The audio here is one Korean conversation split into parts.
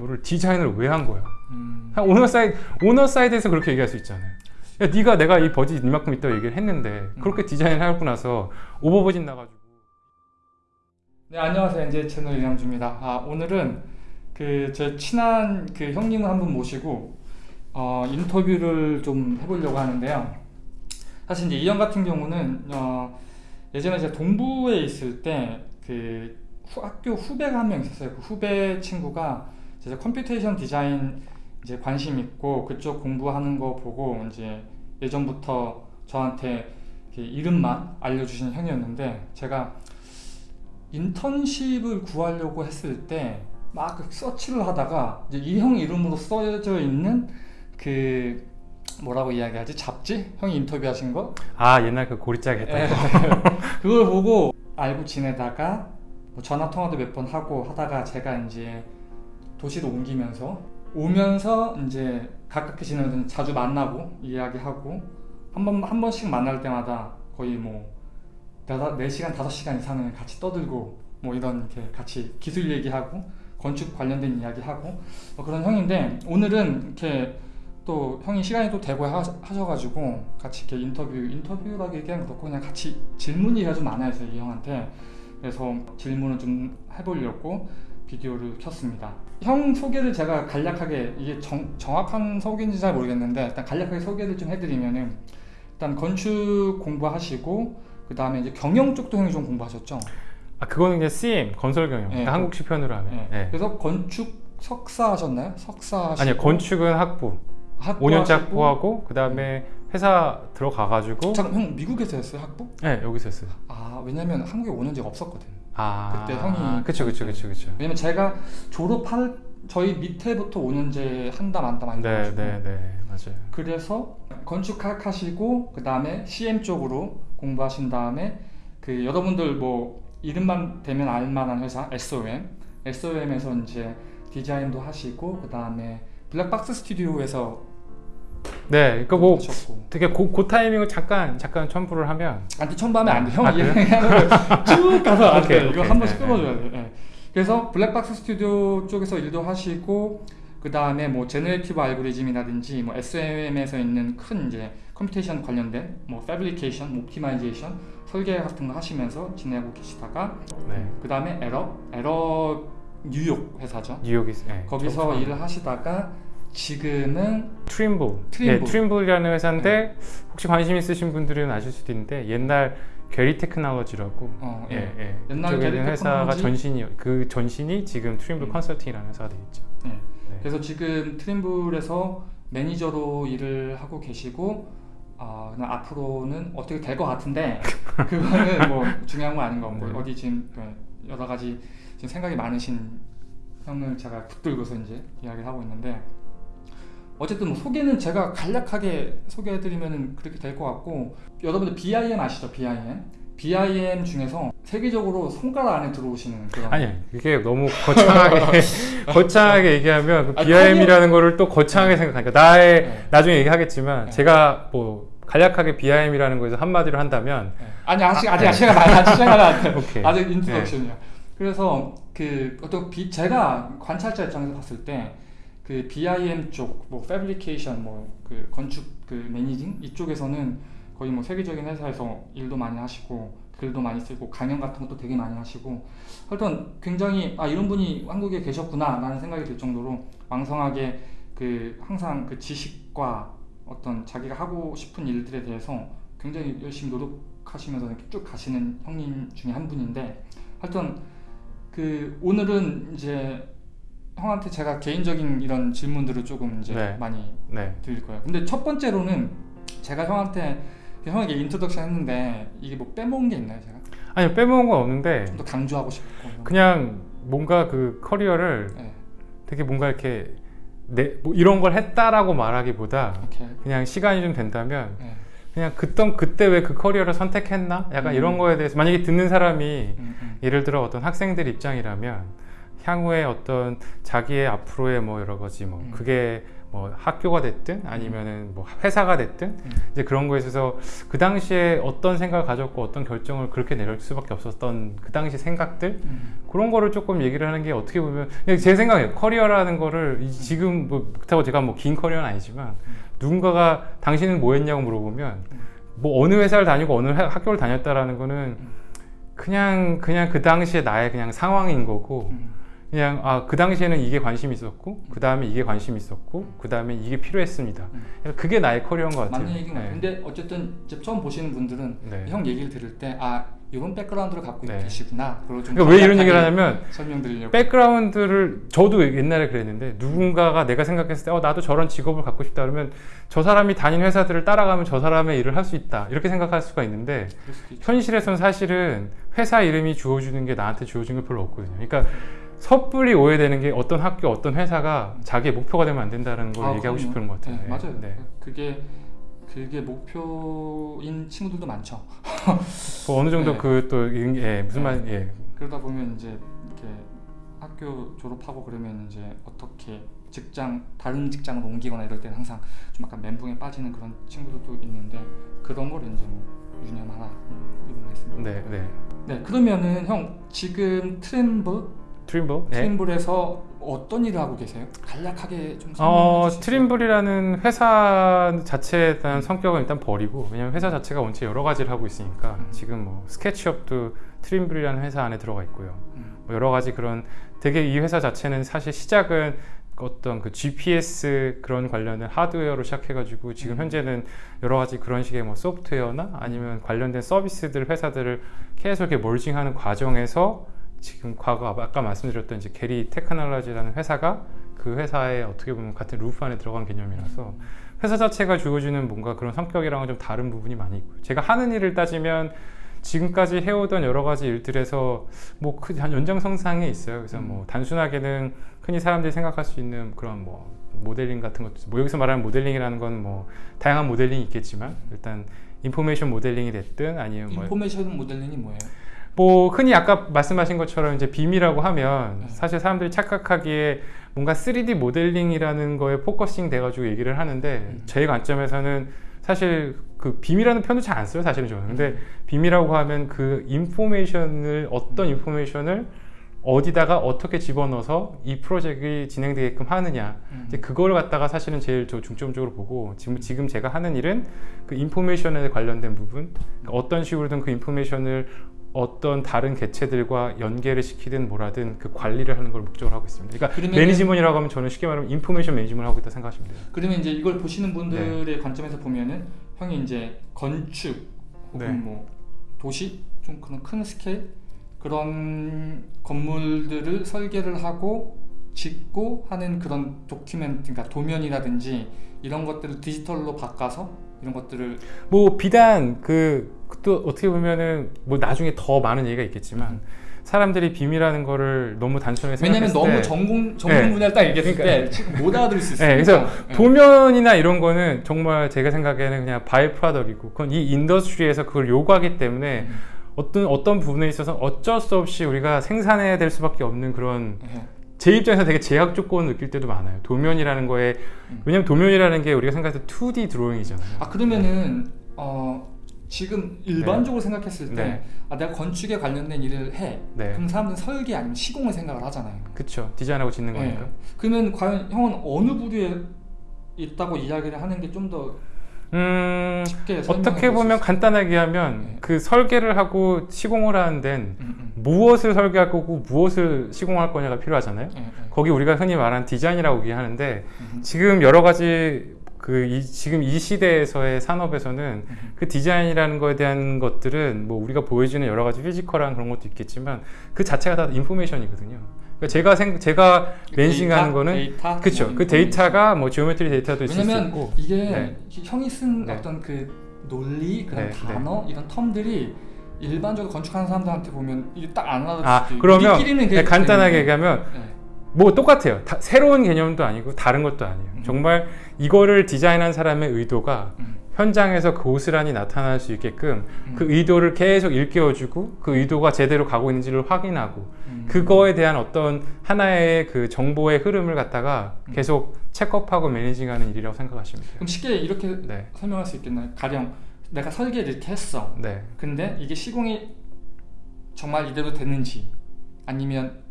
를 디자인을 왜 한 거야? 음. owner side owner side에서 그렇게 얘기할 수 있잖아요. 야, 네가 내가 이 버짓 이만큼 있다고 얘기를 했는데 그렇게 디자인하고 나서 오버 버짓 나가지고 네 안녕하세요 NJ 채널 이양주입니다. 아 오늘은 그 제 친한 그 형님을 한 분 모시고 어, 인터뷰를 좀 해보려고 하는데요. 사실 이제 이 형 같은 경우는 어, 예전에 제가 동부에 있을 때그 학교 후배가 한 명 있었어요. 그 후배 친구가 이제 computation 디자인 이제 관심 있고 그쪽 공부하는 거 보고 이제 예전부터 저한테 이름만 알려주신 형이었는데 제가 인턴십을 구하려고 했을 때 막 서치를 하다가 이제 이 형 이름으로 써져 있는 그 뭐라고 이야기하지 잡지 형이 인터뷰하신 거 아 옛날 그 고리짝에 했던 예. 거. 그걸 보고 알고 지내다가 뭐 전화 통화도 몇 번 하고 하다가 제가 이제 도시로 옮기면서 오면서 이제 가깝게 지내면 자주 만나고 이야기하고 한 번 한 번씩 만날 때마다 거의 뭐 네다- 네 시간 다섯 시간 이상은 같이 떠들고 뭐 이런 이렇게 같이 기술 얘기하고 건축 관련된 이야기하고 뭐 그런 형인데 오늘은 이렇게 또 형이 시간이 또 되고 하, 하셔가지고 같이 이렇게 인터뷰 인터뷰라고 얘기하면 그렇고 그냥 같이 질문이 좀 많아요 이 형한테. 그래서 질문을 좀 해보려고 비디오를 켰습니다 형 소개를 제가 간략하게 이게 정, 정확한 소개인지 잘 모르겠는데 일단 간략하게 소개를 좀 해드리면은 일단 건축 공부하시고 그 다음에 이제 경영 쪽도 형이 좀 공부하셨죠 아 그거는 이제 CM 건설 경영. 예, 한국식 표현으로 하면. 네. 예. 그래서 건축 석사 하셨나요? 석사 하시고 아니요 건축은 학부. 학부 5년째 하시고 학부하고 그 다음에 회사 들어가가지고. 잠깐 형 미국에서 했어요 학부? 네 여기서 했어요. 아 왜냐면 한국에 5년제가 없었거든 아 그때 형이- 그쵸 그쵸 그쵸 그쵸. 왜냐면 제가 졸업할 저희 밑에부터 5년제 한다 만다 많이 네네 네 맞아요. 그래서 건축학 하시고 그 다음에 CM 쪽으로 공부하신 다음에 그 여러분들 뭐 이름만 대면 알만한 회사 SOM SOM에서 이제 디자인도 하시고 그 다음에 블랙박스 스튜디오에서 네, 그러니까 뭐 하셨고 되게 고, 그 타이밍을 잠깐 잠깐 첨부를 하면 안티 첨부하면 안 돼. 형 아, 거쭉 가서 안 오케이, 돼. 이거. 한 번씩 네, 끊어줘야 돼. 예. 그래서 블랙박스 스튜디오 쪽에서 일도 하시고 그 다음에 뭐 generative 알고리즘이라든지 뭐 SOM에서 있는 큰 이제 computation 관련된 뭐 fabrication, optimization 설계 같은 거 하시면서 지내고 계시다가 네 그 다음에 에러, 에러 뉴욕 회사죠. 뉴욕이 네, 거기서 저- 일을 하시다가 지금은 트림블. 트림블. 예, 트림블이라는 회사인데 혹시 관심 있으신 분들은 아실 수도 있는데 옛날 게리 테크놀로지라고 어, 예, 예. 예. 옛날 게리 회사가 테크놀로지? 전신이 그 전신이 지금 트림블 음. 컨설팅이라는 회사가 되어 있죠. 네. 네. 그래서 지금 트림블에서 매니저로 일을 하고 계시고 아 그냥 앞으로는 어떻게 될 것 같은데 그거는 뭐 중요한 건 아닌 것 같고 네. 어디 지금 네, 여러 가지 지금 생각이 많으신 형을 제가 붙들고서 이제 이야기를 하고 있는데 어쨌든 뭐 소개는 제가 간략하게 소개해드리면 그렇게 될 것 같고 여러분들 BIM 아시죠 BIM BIM 중에서 세계적으로 손가락 안에 들어오시는 그런 아니 이게 너무 거창하게 거창하게 얘기하면 그 아니, BIM이라는 거를 또 거창하게 생각하니까 나의 네. 나중에 얘기하겠지만 네. 제가 뭐 간략하게 BIM이라는 거에서 한마디로 한다면 네. 아니 아직 아직 시간 아직 안 돼. 오케이. 아직 introduction이야. 그래서 그 어떤 비, 제가 관찰자 입장에서 봤을 때 그 BIM 쪽, 뭐 패브리케이션, 뭐 그 건축 그 매니징 이쪽에서는 거의 뭐 세계적인 회사에서 일도 많이 하시고 글도 많이 쓰고 강연 같은 것도 되게 많이 하시고 하여튼 굉장히 아 이런 분이 한국에 계셨구나 라는 생각이 들 정도로 왕성하게 그 항상 그 지식과 어떤 자기가 하고 싶은 일들에 대해서 굉장히 열심히 노력하시면서 이렇게 쭉 가시는 형님 중에 한 분인데 하여튼 그 오늘은 이제 형한테 제가 개인적인 이런 질문들을 조금 이제 네. 많이 네. 드릴 거예요. 근데 첫 번째로는 제가 형한테 그 형에게 introduction 했는데 이게 뭐 빼먹은 게 있나요, 제가? 아니 빼먹은 건 없는데 좀 더 강조하고 싶고. 그냥 뭔가 그 커리어를 네, 되게 뭔가 이렇게 내, 뭐 이런 걸 했다라고 말하기보다 오케이. 그냥 시간이 좀 된다면 네. 그냥 그땐 그때 왜 그 커리어를 선택했나? 약간 음. 이런 거에 대해서 만약에 듣는 사람이 음, 음. 예를 들어 어떤 학생들 입장이라면 향후에 어떤 자기의 앞으로의 뭐 여러 가지 뭐 음. 그게 뭐 학교가 됐든 아니면은 뭐 회사가 됐든 음. 이제 그런 거에 있어서 그 당시에 어떤 생각을 가졌고 어떤 결정을 그렇게 내릴 수밖에 없었던 그 당시 생각들 음. 그런 거를 조금 얘기를 하는 게 어떻게 보면 제 생각이에요 커리어라는 거를 이- 지금 뭐 그렇다고 제가 뭐 긴 커리어는 아니지만 누군가가 당신은 뭐 했냐고 물어보면 뭐 어느 회사를 다니고 어느 하- 학교를 다녔다라는 거는 그냥 그냥 그 당시에 나의 그냥 상황인 거고 음. 그냥 아 그 당시에는 이게 관심이 있었고 그 다음에 이게 관심이 있었고 그 다음에 이게 필요했습니다. 음. 그래서 그게 나의 커리어인 것 같아요. 맞는 얘기인 것 같아요. 네. 근데 어쨌든 처음 보시는 분들은 네. 형 얘기를 들을 때 아 이런 백그라운드를 갖고 네. 계시구나. 그러니까 왜 이런 얘기를 하냐면 설명드리려고. 백그라운드를 저도 옛날에 그랬는데 누군가가 내가 생각했을 때 어, 나도 저런 직업을 갖고 싶다 그러면 저 사람이 다닌 회사들을 따라가면 저 사람의 일을 할 수 있다 이렇게 생각할 수가 있는데. 현실에서는 사실은 회사 이름이 주어주는 게 나한테 주어진 게 별로 없거든요. 그러니까 섣불리 오해되는 게 어떤 학교, 어떤 회사가 자기의 목표가 되면 안 된다는 걸 아, 얘기하고 그럼요. 싶은 것 같아요. 네, 맞아요. 네. 그게 그게 목표인 친구들도 많죠. 뭐 어느 정도 네. 그또 예, 무슨 말 예. 그러다 보면 이제 이렇게 학교 졸업하고 그러면 이제 어떻게 직장 다른 직장으로 옮기거나 이럴 때는 항상 좀 약간 멘붕에 빠지는 그런 친구들도 있는데 그런 걸 이제 뭐 유념하라 이런 말씀. 네, 네. 네 그러면은 형 지금 트림블 트림블? 네. 트림블에서 어떤 일을 하고 계세요? 간략하게 좀 어? 트림블이라는 회사 자체에 대한 성격은 일단 버리고 왜냐면 회사 자체가 원체 여러 가지를 하고 있으니까 음. 지금 뭐 스케치업도 트림블이라는 회사 안에 들어가 있고요. 음, 뭐 여러 가지 그런 되게 이 회사 자체는 사실 시작은 어떤 그 GPS 그런 관련된 하드웨어로 시작해가지고 지금 음. 현재는 여러 가지 그런 식의 뭐 소프트웨어나 아니면 관련된 서비스들 회사들을 계속 이렇게 merging하는 과정에서 지금 과거 아까 말씀드렸던 이제 게리 테크놀로지라는 회사가 그 회사에 어떻게 보면 같은 루프 안에 들어간 개념이라서 회사 자체가 주어지는 뭔가 그런 성격이랑은 좀 다른 부분이 많이 있고요. 제가 하는 일을 따지면 지금까지 해오던 여러 가지 일들에서 뭐그 연장성상에 있어요. 그래서 뭐 단순하게는 흔히 사람들이 생각할 수 있는 그런 뭐 모델링 같은 것도 뭐 여기서 말하는 모델링이라는 건 뭐 다양한 모델링이 있겠지만 일단 information 모델링이 됐든 아니면 뭐 information 모델링이 뭐예요? 뭐 흔히 아까 말씀하신 것처럼 이제 BIM이라고 하면 네. 사실 사람들이 착각하기에 뭔가 3D 모델링이라는 거에 focusing 돼가지고 얘기를 하는데 음. 제 관점에서는 사실 그 BIM이라는 표현도 잘 안 써요 사실은 저는 근데 BIM이라고 하면 그 information을 어떤 information을 어디다가 어떻게 집어넣어서 이 프로젝트가 진행되게끔 하느냐 음. 이제 그걸 갖다가 사실은 제일 저 중점적으로 보고 지금 지금 제가 하는 일은 그 information에 관련된 부분 그러니까 어떤 식으로든 그 information을 어떤 다른 개체들과 연계를 시키든 뭐라든 그 관리를 하는 걸 목적으로 하고 있습니다. 그러니까 management라고 하면 저는 쉽게 말하면 information management를 하고 있다 생각하시면 돼요. 그러면 이제 이걸 보시는 네. 분들의 관점에서 보면은 형이 이제 건축 혹은 네. 뭐 도시 좀 그런 큰 스케일 그런 건물들을 설계를 하고 짓고 하는 그런 document 그러니까 도면이라든지 이런 것들을 디지털로 바꿔서 이런 것들을 뭐 비단 그 또 어떻게 보면은 뭐 나중에 더 많은 얘기가 있겠지만 사람들이 BIM이라는 거를 너무 단순하게 왜냐면 너무 때 전공 네. 분야를 딱 얘기했을 그러니까- 때 지금 못 알아들을 수 네, 있으니까 그래서 네. 도면이나 이런 거는 정말 제가 생각에는 그냥 by-product이고 그건 이 industry에서 그걸 요구하기 때문에 음. 어떤 어떤 부분에 있어서 어쩔 수 없이 우리가 생산해야 될 수밖에 없는 그런 네. 제 입장에서 되게 제약 조건을 느낄 때도 많아요. 도면이라는 거에 음. 왜냐면 도면이라는 게 우리가 생각할 때 2D 드로잉이잖아요. 아 그러면은 어 지금 일반적으로 생각했을 때 네. 아, 내가 건축에 관련된 일을 해 네, 그럼 사람들은 설계 아니면 시공을 생각을 하잖아요. 그쵸. 디자인하고 짓는 네. 거니까. 그러면 과연 형은 어느 부류에 있다고 이야기를 하는 게 좀 더 음, 어떻게 보면? 간단하게 하면 네. 그 설계를 하고 시공을 하는 데는 음, 음. 무엇을 설계할 거고 무엇을 시공할 거냐가 필요하잖아요. 예, 예. 거기 우리가 흔히 말하는 디자인이라고 얘기하는데 음, 지금 여러 가지 그 이, 지금 이 시대에서의 산업에서는 음. 그 디자인이라는 거에 대한 것들은 뭐 우리가 보여주는 여러 가지 physical한 그런 것도 있겠지만 그 자체가 다 information이거든요. 그러니까 제가 생 제가 mention하는 데이터? 거는 데이터? 그렇죠. 뭐그 데이터가 뭐 geometry 데이터도 있을 수 있고 이게 네. 형이 쓴 네. 어떤 그 논리 그런 네, 단어 이런 텀들이 일반적으로 건축하는 사람들한테 보면 이게 딱안 알아듣을 아 그러면 그게 간단하게. 얘기하면 네. 뭐 똑같아요. 다, 새로운 개념도 아니고 다른 것도 아니에요. 음. 정말 이거를 디자인한 사람의 의도가 음. 현장에서 고스란히 나타날 수 있게끔 음. 그 의도를 계속 일깨워주고 그 의도가 제대로 가고 있는지를 확인하고 음. 그거에 대한 어떤 하나의 그 정보의 흐름을 갖다가 음. 계속 체크업하고 매니징하는 일이라고 생각하시면 돼요. 그럼 쉽게 이렇게 네, 설명할 수 있겠나요? 가령 내가 설계를 이렇게 했어. 네, 근데 이게 시공이 정말 이대로 되는지 아니면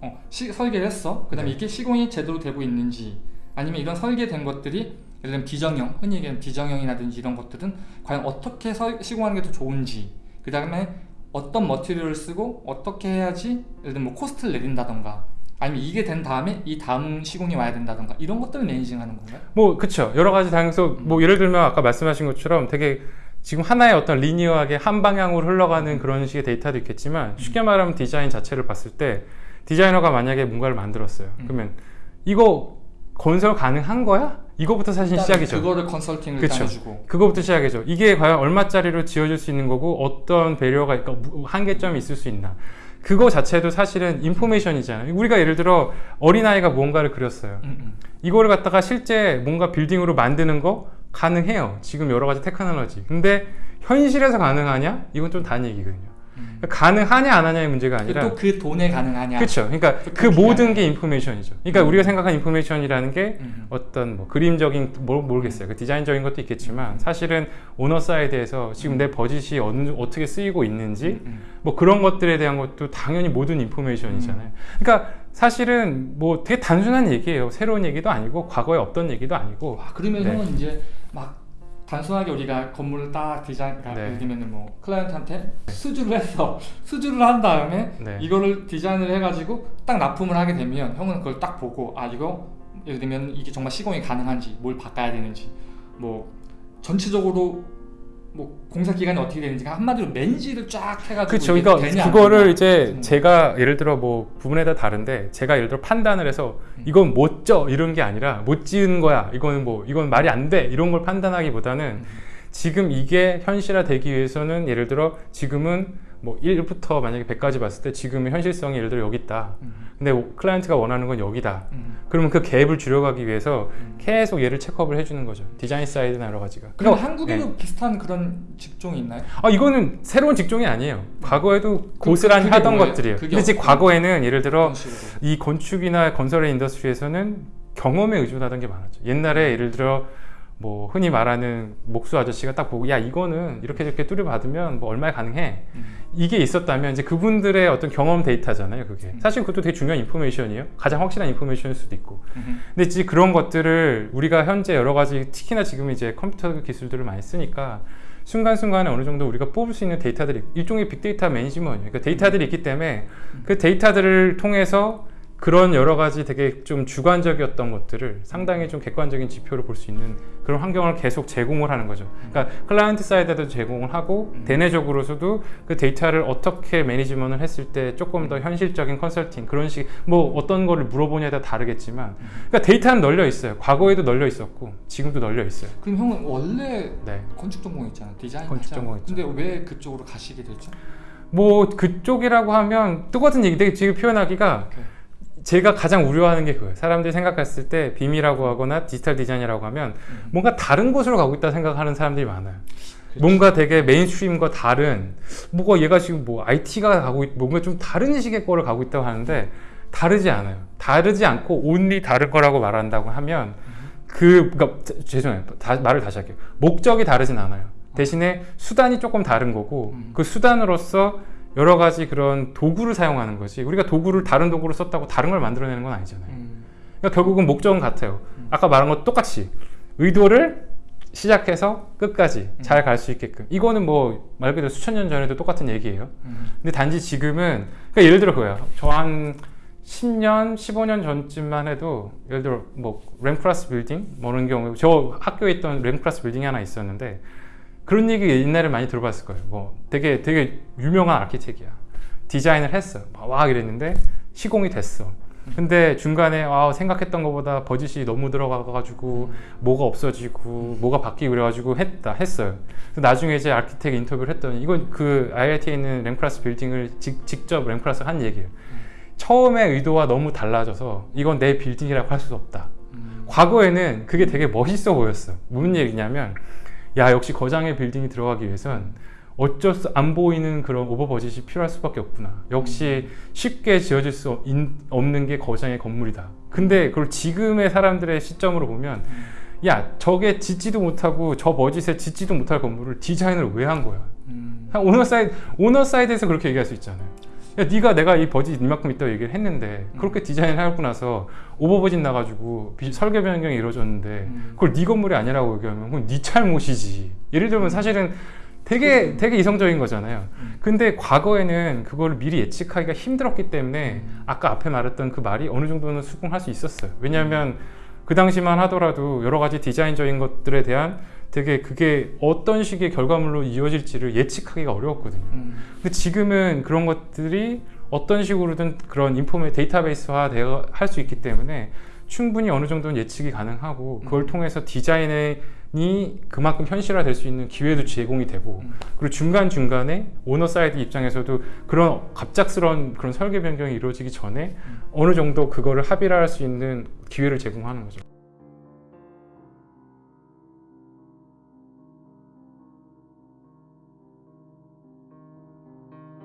어, 시, 설계를 했어. 그 다음에 네. 이게 시공이 제대로 되고 있는지 아니면 이런 설계된 것들이 예를 들면 비정형, 흔히 얘기하는 비정형이라든지 이런 것들은 과연 어떻게 설, 시공하는 게 더 좋은지 그 다음에 어떤 머티리얼을 쓰고 어떻게 해야지 예를 들면 뭐 코스트를 내린다던가 아니면 이게 된 다음에 이 다음 시공이 와야 된다던가 이런 것들을 매니징하는 건가요? 뭐 그쵸 여러 가지 다양성 음. 뭐 예를 들면 아까 말씀하신 것처럼 되게 지금 하나의 어떤 리니어하게 한 방향으로 흘러가는 그런 식의 데이터도 있겠지만 쉽게 말하면 디자인 자체를 봤을 때 디자이너가 만약에 뭔가를 만들었어요 음. 그러면 이거 건설 가능한 거야? 이거부터 사실 시작이죠 그거를 컨설팅을 그쵸. 해주고 그거부터 시작이죠. 이게 과연 얼마짜리로 지어질 수 있는 거고 어떤 배려가 무- 한계점이 있을 수 있나. 그거 자체도 사실은 인포메이션이잖아요. 우리가 예를 들어 어린아이가 무언가를 그렸어요. 음, 음. 이거를 갖다가 실제 뭔가 빌딩으로 만드는 거 가능해요. 지금 여러 가지 테크놀로지. 근데 현실에서 가능하냐? 이건 좀 다른 얘기거든요. 음. 그러니까 가능하냐 안 하냐의 문제가 아니라 또 그 돈에 가능하냐 그렇죠. 그러니까 또그 모든. 게 인포메이션이죠. 그러니까 음. 우리가 생각하는 information이라는 게 음. 어떤 뭐 그림적인 뭘 모르겠어요. 그 디자인적인 것도 있겠지만 사실은 owner side에서 지금 내 버짓이 어느 어떻게 쓰이고 있는지 음. 뭐 그런 것들에 대한 것도 당연히 모든 인포메이션이잖아요. 그러니까 사실은 뭐 되게 단순한 얘기예요. 새로운 얘기도 아니고 과거에 없던 얘기도 아니고 와 그러면 네. 형은 이제 막 단순하게 우리가 건물을 딱 디자인 그러니까 네. 예를 들면 뭐 클라이언트한테 수주를 해서 수주를 한 다음에 네. 이거를 디자인을 해가지고 딱 납품을 하게 되면 형은 그걸 딱 보고 아 이거 예를 들면 이게 정말 시공이 가능한지 뭘 바꿔야 되는지 뭐 전체적으로 뭐 공사 기간이 어떻게 되는지 한마디로 맨지를 쫙 해가지고 그렇죠. 그러니까 되냐, 안 그거를. 이제 음. 제가 예를 들어 뭐 부분에 따라 다른데 제가 예를 들어 판단을 해서 음. 이건 못져 이런 게 아니라 못 지은 거야. 이거는 뭐 이건 말이 안 돼. 이런 걸 판단하기보다는 음. 지금 이게 현실화 되기 위해서는 예를 들어 지금은 뭐 1부터 만약에 100까지 봤을 때 지금의 현실성이 예를 들어 여기 있다. 음. 근데 클라이언트가 원하는 건 여기다. 음. 그러면 그 갭을 줄여가기 위해서 음. 계속 얘를 체크업을 해주는 거죠. 디자인 사이드나 여러 가지가. 그럼 그러니까 한국에도 비슷한 그런 직종이 있나요? 아 이거는 새로운 직종이 아니에요. 과거에도 고스란히 그게 하던 뭐예요? 것들이에요. 근데 지금 과거에는 예를 들어. 이 건축이나 건설의 industry에서는 경험에 의존하던 게 많았죠. 옛날에 예를 들어 뭐 흔히 말하는 목수 아저씨가 딱 보고 야 이거는 이렇게 저렇게 뚜려 박으면 뭐 얼마에 가능해 음. 이게 있었다면 이제 그분들의 어떤 경험 데이터잖아요. 그게 사실 그것도 되게 중요한 information이에요. 가장 확실한 information일 수도 있고. 음. 근데 이제 그런 것들을 우리가 현재 여러 가지 특히나 지금 이제 컴퓨터 기술들을 많이 쓰니까 순간순간에 어느 정도 우리가 뽑을 수 있는 데이터들이 일종의 빅데이터 management 그러니까 데이터들이 있기 때문에 그 데이터들을 통해서 그런 여러 가지 되게 좀 주관적이었던 것들을 상당히 좀 객관적인 지표로 볼 수 있는 그런 환경을 계속 제공을 하는 거죠. 그러니까 client side에도 제공을 하고 음. 대내적으로서도 그 데이터를 어떻게 management를 했을 때 조금 더 현실적인 컨설팅 그런 식 뭐 어떤 거를 물어보냐에 따라 다르겠지만 그러니까 데이터는 널려 있어요. 과거에도 널려 있었고 지금도 널려 있어요. 그럼 형은 원래 네. 건축 전공했잖아 디자인 건축. 전공했죠. 근데 왜 그쪽으로 가시게 됐죠? 뭐 그쪽이라고 하면 똑같은 얘기인데 지금 표현하기가 오케이. 제가 가장 우려하는 게 그거예요. 사람들이 생각했을 때 BIM이라고 하거나 디지털 디자인이라고 하면 음. 뭔가 다른 곳으로 가고 있다 생각하는 사람들이 많아요. 그렇지. 뭔가 되게 mainstream과 다른 뭐가 얘가 지금 뭐 IT가 가고 있, 뭔가 좀 다른 식의 거를 가고 있다고 하는데 다르지 않아요. 다르지 않고 only 다른 거라고 말한다고 하면 그 그러니까 자- 죄송해요. 다, 말을 다시 할게요. 목적이 다르진 않아요. 대신에 수단이 조금 다른 거고 음. 그 수단으로서 여러 가지 그런 도구를 사용하는 거지. 우리가 도구를 다른 도구로 썼다고 다른 걸 만들어내는 건 아니잖아요. 음. 그러니까 결국은 목적은 같아요. 음. 아까 말한 것 똑같이 의도를 시작해서 끝까지 음. 잘갈 수 있게끔. 이거는 뭐 말 그대로 수천 년 전에도 똑같은 얘기예요. 음. 근데 단지 지금은 그러니까 예를 들어 그거야. 저 한 10년, 15년 전쯤만 해도 예를 들어 뭐 램크라스 빌딩 뭐 이런 경우 저 학교에 있던 램크라스 빌딩이 하나 있었는데 그런 얘기 옛날에 많이 들어봤을 거예요. 뭐 되게 되게 유명한 아키텍이야. 디자인을 했어. 와 이랬는데 시공이 됐어. 근데 중간에 아, 생각했던 것보다 버짓이 너무 들어가가지고 뭐가 없어지고 뭐가 바뀌고 그래가지고 했다 했어요. 나중에 이제 아키텍 인터뷰를 했더니 이건 그 IIT에 있는 램크라스 빌딩을 직, 직접 램크라스 한 얘기예요. 처음에 의도와 너무 달라져서 이건 내 빌딩이라고 할 수 없다. 음. 과거에는 그게 되게 멋있어 보였어. 무슨 얘기냐면 야 역시 거장의 빌딩이 들어가기 위해선 어쩔 수 안 보이는 그런 오버버짓이 필요할 수밖에 없구나. 역시 쉽게 지어질 수 인- 없는 게 거장의 건물이다. 근데 그걸 지금의 사람들의 시점으로 보면 야 저게 짓지도 못하고 저 버짓에 짓지도 못할 건물을 디자인을 왜 한 거야? 음. owner side owner side에서 그렇게 얘기할 수 있잖아요. 야, 네가 내가 이 버짓 이만큼 있다고 얘기를 했는데 그렇게 디자인을 하고 나서 오버버짓 나가지고 비- 설계 변경이 이루어졌는데 음. 그걸 네 건물이 아니라고 얘기하면 그건 네 잘못이지. 예를 들면 사실은 되게 되게 이성적인 거잖아요. 음. 근데 과거에는 그걸 미리 예측하기가 힘들었기 때문에 음. 아까 앞에 말했던 그 말이 어느 정도는 수긍할 수 있었어요. 왜냐하면 그 당시만 하더라도 여러 가지 디자인적인 것들에 대한 되게 그게 어떤 식의 결과물로 이어질지를 예측하기가 어려웠거든요. 음. 근데 지금은 그런 것들이 어떤 식으로든 그런 informa 데이터베이스화 할수 있기 때문에 충분히 어느 정도는 예측이 가능하고 그걸 음. 통해서 디자인이 그만큼 현실화 될 수 있는 기회도 제공이 되고 음. 그리고 중간 중간에 owner side 입장에서도 그런 갑작스러운 그런 설계 변경이 이루어지기 전에 음. 어느 정도 그거를 합의를 할 수 있는 기회를 제공하는 거죠.